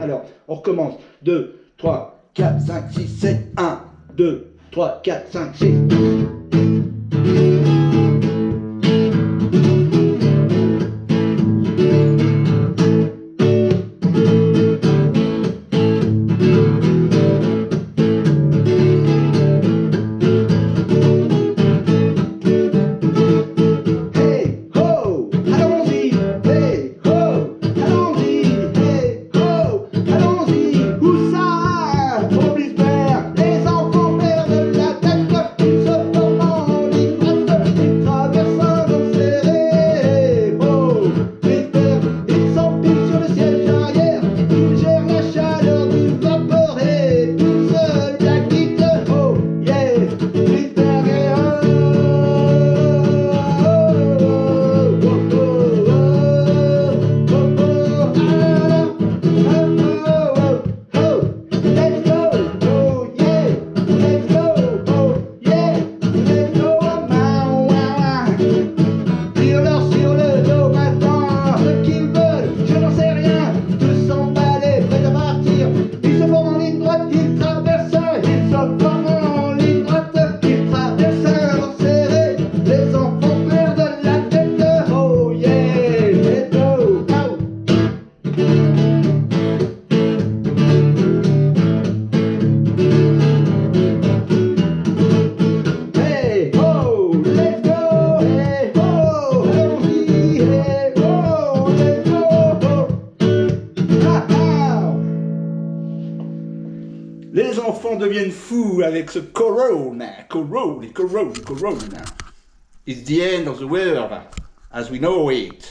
Alors, on recommence. 2, 3, 4, 5, 6, 7. 1, 2, 3, 4, 5, 6. Les enfants deviennent fous avec ce corona, corona, corona, corona. It's the end of the world as we know it.